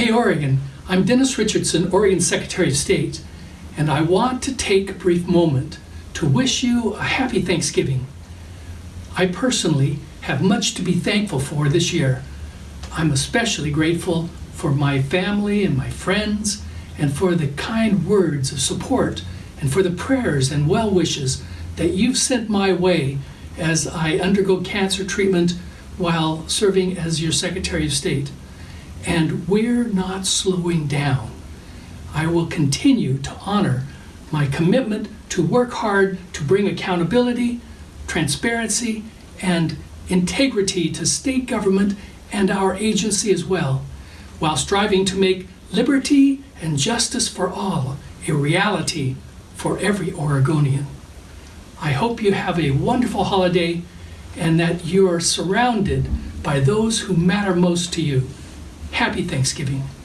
Hey Oregon, I'm Dennis Richardson, Oregon Secretary of State, and I want to take a brief moment to wish you a happy Thanksgiving. I personally have much to be thankful for this year. I'm especially grateful for my family and my friends, and for the kind words of support, and for the prayers and well wishes that you've sent my way as I undergo cancer treatment while serving as your Secretary of State. And we're not slowing down. I will continue to honor my commitment to work hard to bring accountability, transparency, and integrity to state government and our agency as well, while striving to make liberty and justice for all a reality for every Oregonian. I hope you have a wonderful holiday and that you are surrounded by those who matter most to you. Happy Thanksgiving.